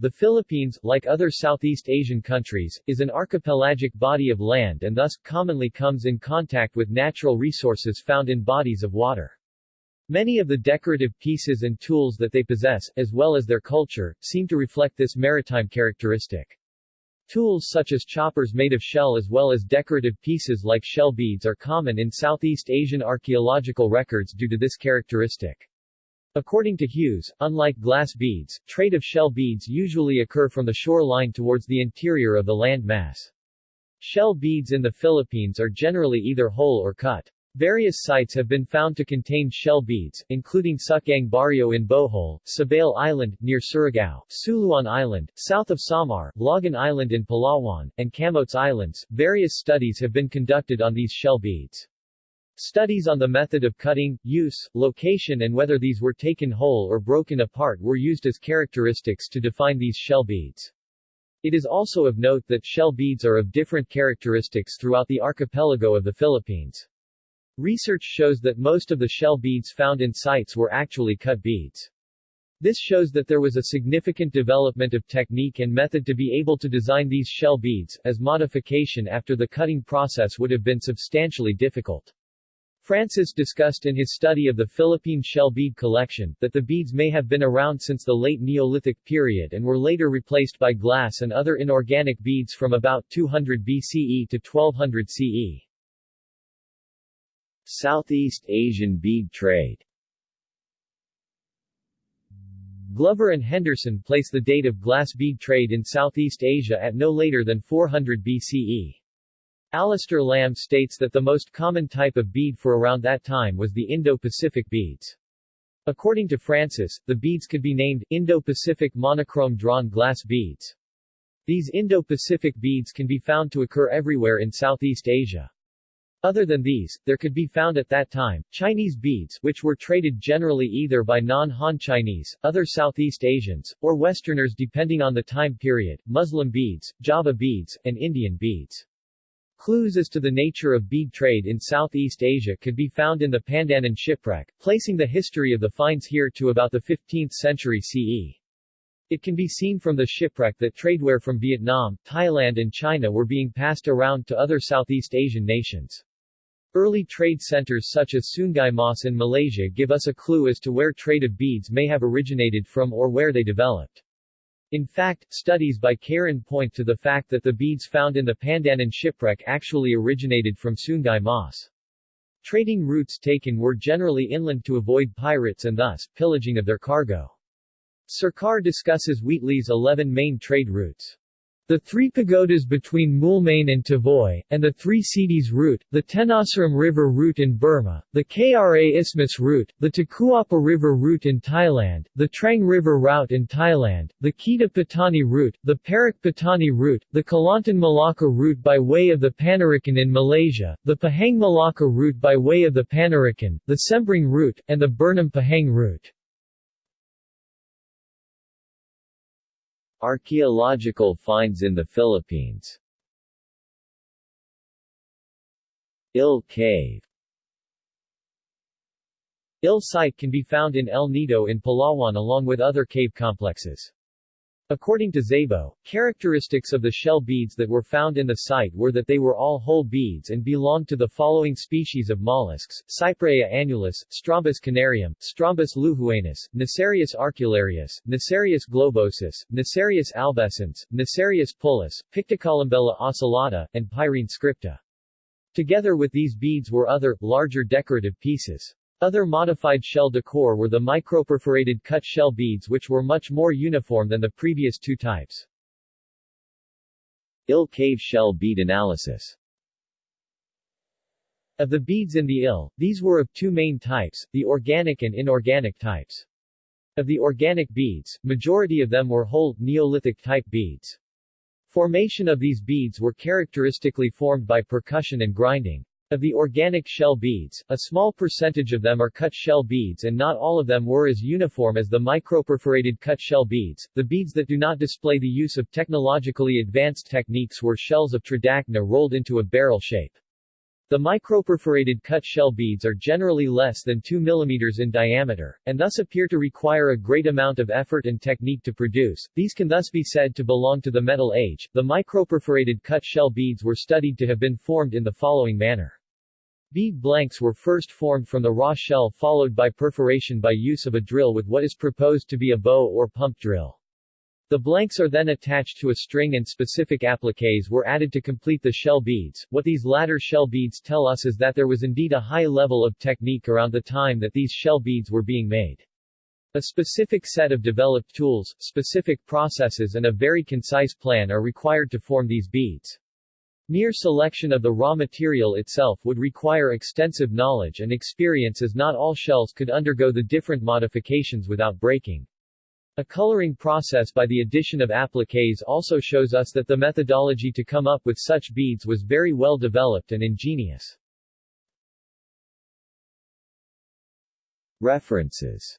The Philippines, like other Southeast Asian countries, is an archipelagic body of land and thus, commonly comes in contact with natural resources found in bodies of water. Many of the decorative pieces and tools that they possess, as well as their culture, seem to reflect this maritime characteristic. Tools such as choppers made of shell as well as decorative pieces like shell beads are common in Southeast Asian archaeological records due to this characteristic. According to Hughes, unlike glass beads, trade of shell beads usually occur from the shoreline towards the interior of the land mass. Shell beads in the Philippines are generally either whole or cut. Various sites have been found to contain shell beads, including Sukyang Barrio in Bohol, Sabale Island, near Surigao, Suluan Island, south of Samar, Logan Island in Palawan, and Camotes Islands. Various studies have been conducted on these shell beads. Studies on the method of cutting, use, location and whether these were taken whole or broken apart were used as characteristics to define these shell beads. It is also of note that shell beads are of different characteristics throughout the archipelago of the Philippines. Research shows that most of the shell beads found in sites were actually cut beads. This shows that there was a significant development of technique and method to be able to design these shell beads, as modification after the cutting process would have been substantially difficult. Francis discussed in his study of the Philippine shell bead collection, that the beads may have been around since the late Neolithic period and were later replaced by glass and other inorganic beads from about 200 BCE to 1200 CE. Southeast Asian bead trade Glover and Henderson place the date of glass bead trade in Southeast Asia at no later than 400 BCE. Alastair Lamb states that the most common type of bead for around that time was the Indo-Pacific beads. According to Francis, the beads could be named Indo-Pacific monochrome drawn glass beads. These Indo-Pacific beads can be found to occur everywhere in Southeast Asia. Other than these, there could be found at that time, Chinese beads, which were traded generally either by non-Han Chinese, other Southeast Asians, or Westerners depending on the time period, Muslim beads, Java beads, and Indian beads. Clues as to the nature of bead trade in Southeast Asia could be found in the Pandanan shipwreck, placing the history of the finds here to about the 15th century CE. It can be seen from the shipwreck that tradeware from Vietnam, Thailand and China were being passed around to other Southeast Asian nations. Early trade centers such as Sungai Mas in Malaysia give us a clue as to where trade of beads may have originated from or where they developed. In fact, studies by Karen point to the fact that the beads found in the Pandanan shipwreck actually originated from Sungai Mas. Trading routes taken were generally inland to avoid pirates and thus, pillaging of their cargo. Sarkar discusses Wheatley's 11 main trade routes. The three pagodas between Moulmein and Tavoy, and the three cities route, the Tenasserim River route in Burma, the Kra Isthmus route, the Takuapa River route in Thailand, the Trang River route in Thailand, the Kedah Patani route, the Perak Patani route, the Kelantan Malacca route by way of the Penarikan in Malaysia, the Pahang Malacca route by way of the Penarikan, the Sembrong route, and the Bernam Pahang route. Archaeological finds in the Philippines Ille Cave Ille site can be found in El Nido in Palawan along with other cave complexes. According to Szabo, characteristics of the shell beads that were found in the site were that they were all whole beads and belonged to the following species of mollusks, Cypraea annulus, Strombus canarium, Strombus luhuanus, Nassarius arcularius, Nassarius globosus, Nassarius albescens, Nassarius pullus, Pictocolumbella ocellata, and Pyrene scripta. Together with these beads were other, larger decorative pieces. Other modified shell decor were the microperforated cut shell beads which were much more uniform than the previous two types. Ille cave shell bead analysis Of the beads in the Ille, these were of two main types, the organic and inorganic types. Of the organic beads, majority of them were whole, Neolithic type beads. Formation of these beads were characteristically formed by percussion and grinding. Of the organic shell beads, a small percentage of them are cut shell beads and not all of them were as uniform as the microperforated cut shell beads. The beads that do not display the use of technologically advanced techniques were shells of tridacna rolled into a barrel shape. The microperforated cut shell beads are generally less than 2 mm in diameter, and thus appear to require a great amount of effort and technique to produce. These can thus be said to belong to the Metal Age. The microperforated cut shell beads were studied to have been formed in the following manner. Bead blanks were first formed from the raw shell followed by perforation by use of a drill with what is proposed to be a bow or pump drill. The blanks are then attached to a string and specific appliques were added to complete the shell beads. What these latter shell beads tell us is that there was indeed a high level of technique around the time that these shell beads were being made. A specific set of developed tools, specific processes and a very concise plan are required to form these beads. Mere selection of the raw material itself would require extensive knowledge and experience as not all shells could undergo the different modifications without breaking. A coloring process by the addition of appliques also shows us that the methodology to come up with such beads was very well developed and ingenious. References